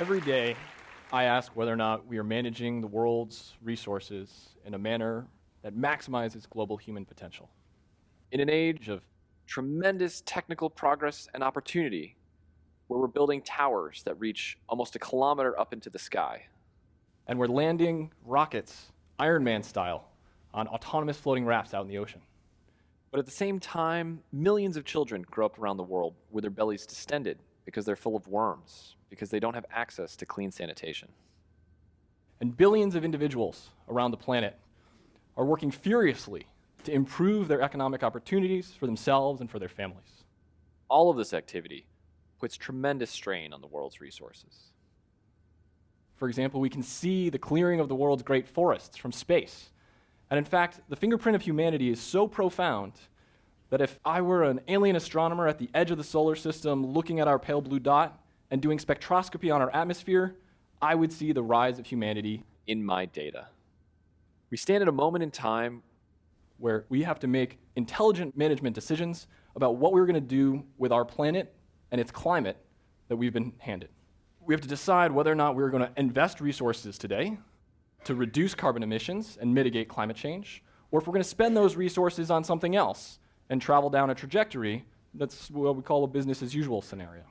Every day, I ask whether or not we are managing the world's resources in a manner that maximizes global human potential. In an age of tremendous technical progress and opportunity, where we're building towers that reach almost a kilometer up into the sky. And we're landing rockets, Iron Man style, on autonomous floating rafts out in the ocean. But at the same time, millions of children grow up around the world with their bellies distended because they're full of worms, because they don't have access to clean sanitation. And billions of individuals around the planet are working furiously to improve their economic opportunities for themselves and for their families. All of this activity puts tremendous strain on the world's resources. For example, we can see the clearing of the world's great forests from space. And in fact, the fingerprint of humanity is so profound that if I were an alien astronomer at the edge of the solar system looking at our pale blue dot and doing spectroscopy on our atmosphere, I would see the rise of humanity in my data. We stand at a moment in time where we have to make intelligent management decisions about what we're going to do with our planet and its climate that we've been handed. We have to decide whether or not we're going to invest resources today to reduce carbon emissions and mitigate climate change, or if we're going to spend those resources on something else and travel down a trajectory that's what we call a business as usual scenario.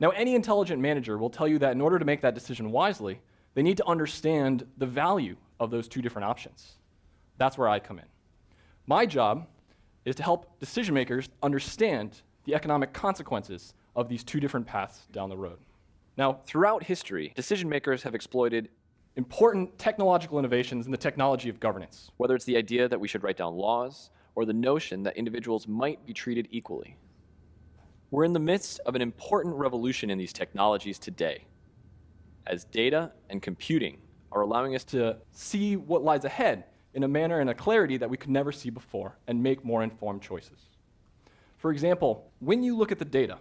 Now, any intelligent manager will tell you that in order to make that decision wisely, they need to understand the value of those two different options. That's where I come in. My job is to help decision makers understand the economic consequences of these two different paths down the road. Now, throughout history, decision makers have exploited important technological innovations in the technology of governance. Whether it's the idea that we should write down laws or the notion that individuals might be treated equally. We're in the midst of an important revolution in these technologies today, as data and computing are allowing us to see what lies ahead in a manner and a clarity that we could never see before and make more informed choices. For example, when you look at the data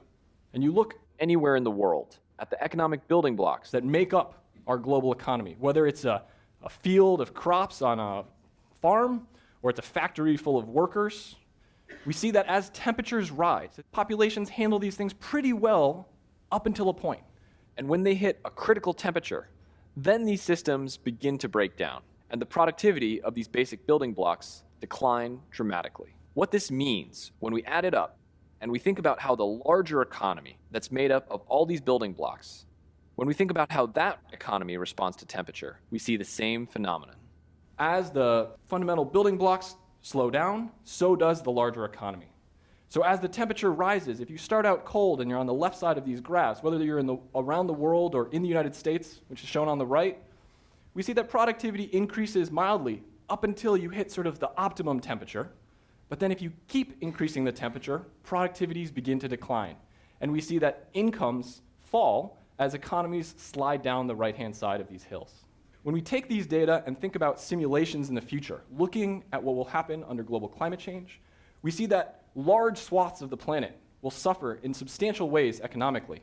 and you look anywhere in the world at the economic building blocks that make up our global economy, whether it's a, a field of crops on a farm or it's a factory full of workers, we see that as temperatures rise, populations handle these things pretty well up until a point. And when they hit a critical temperature, then these systems begin to break down, and the productivity of these basic building blocks decline dramatically. What this means, when we add it up, and we think about how the larger economy that's made up of all these building blocks, when we think about how that economy responds to temperature, we see the same phenomenon. As the fundamental building blocks slow down, so does the larger economy. So as the temperature rises, if you start out cold and you're on the left side of these graphs, whether you're in the, around the world or in the United States, which is shown on the right, we see that productivity increases mildly up until you hit sort of the optimum temperature. But then if you keep increasing the temperature, productivities begin to decline. And we see that incomes fall as economies slide down the right-hand side of these hills. When we take these data and think about simulations in the future, looking at what will happen under global climate change, we see that large swaths of the planet will suffer in substantial ways economically.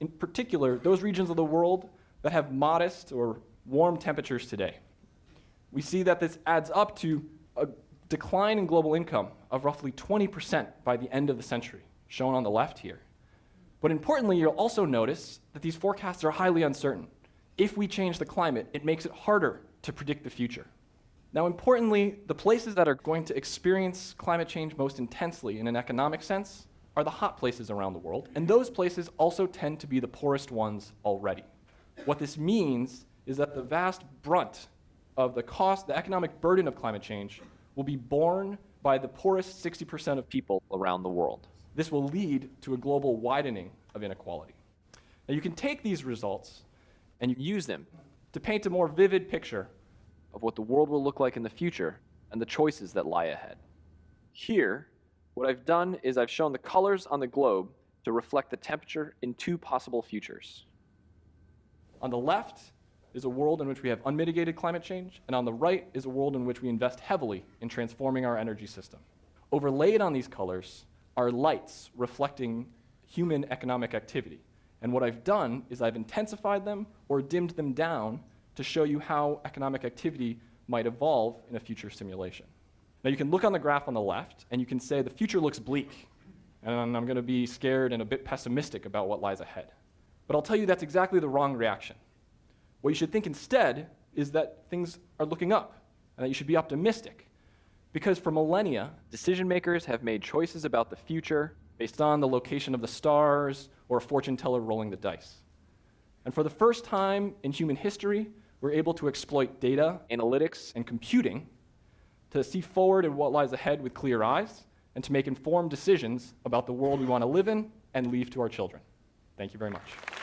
In particular, those regions of the world that have modest or warm temperatures today. We see that this adds up to a decline in global income of roughly 20% by the end of the century, shown on the left here. But importantly, you'll also notice that these forecasts are highly uncertain. If we change the climate, it makes it harder to predict the future. Now, importantly, the places that are going to experience climate change most intensely in an economic sense are the hot places around the world, and those places also tend to be the poorest ones already. What this means is that the vast brunt of the cost, the economic burden of climate change will be borne by the poorest 60% of people around the world. This will lead to a global widening of inequality. Now you can take these results and you use them to paint a more vivid picture of what the world will look like in the future and the choices that lie ahead. Here, what I've done is I've shown the colors on the globe to reflect the temperature in two possible futures. On the left is a world in which we have unmitigated climate change, and on the right is a world in which we invest heavily in transforming our energy system. Overlaid on these colors are lights reflecting human economic activity. And what I've done is I've intensified them or dimmed them down to show you how economic activity might evolve in a future simulation. Now you can look on the graph on the left and you can say the future looks bleak and I'm going to be scared and a bit pessimistic about what lies ahead. But I'll tell you that's exactly the wrong reaction. What you should think instead is that things are looking up and that you should be optimistic. Because for millennia, Decision makers have made choices about the future based on the location of the stars or a fortune teller rolling the dice. And for the first time in human history, we're able to exploit data analytics, and computing to see forward in what lies ahead with clear eyes and to make informed decisions about the world we want to live in and leave to our children. Thank you very much.